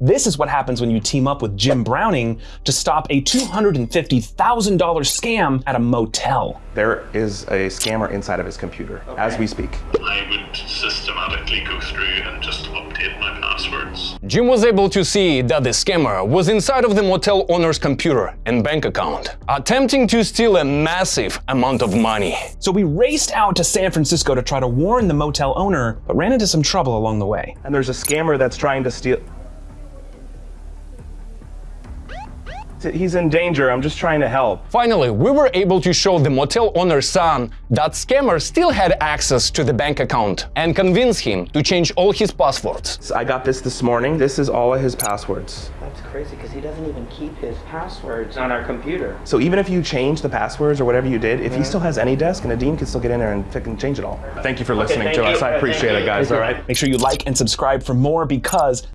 This is what happens when you team up with Jim Browning to stop a $250,000 scam at a motel. There is a scammer inside of his computer as we speak. I would systematically go through and just update my passwords. Jim was able to see that the scammer was inside of the motel owner's computer and bank account, attempting to steal a massive amount of money. So we raced out to San Francisco to try to warn the motel owner, but ran into some trouble along the way. And there's a scammer that's trying to steal. He's in danger. I'm just trying to help. Finally, we were able to show the motel owner's son that scammer still had access to the bank account and convince him to change all his passwords. So I got this this morning. This is all of his passwords. That's crazy because he doesn't even keep his passwords on our computer. So even if you change the passwords or whatever you did, if he still has AnyDesk, Nadim can still get in there and fucking change it all. Thank you for listening thank to you. us. I appreciate you. it, guys. All right. Make sure you like and subscribe for more because